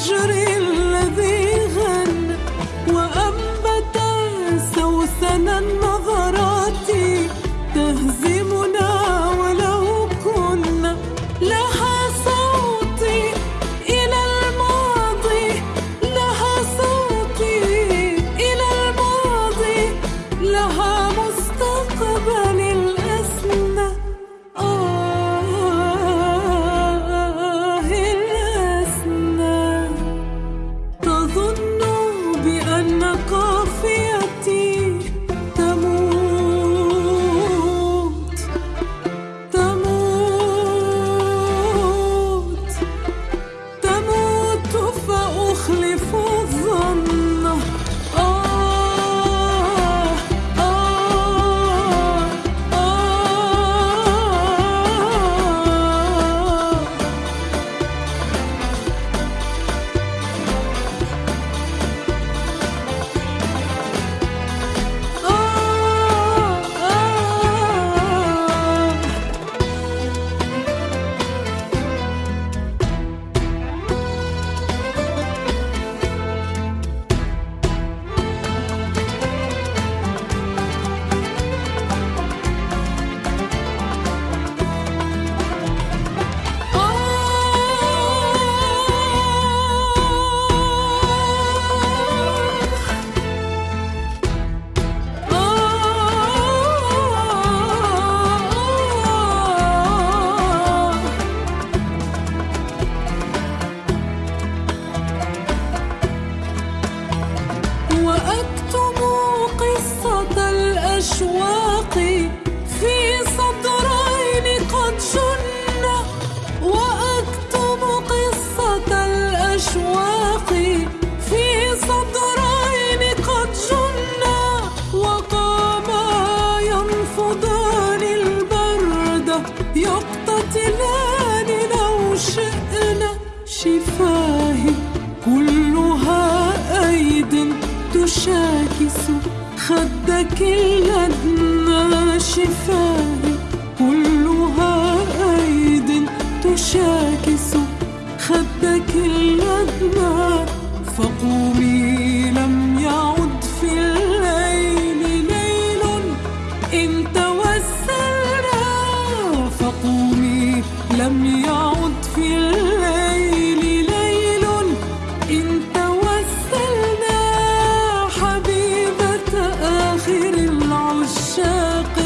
je وشاكسه خدك كلها أيد تشاكس خدك اللجنة فقومي لم يعود خير العشاق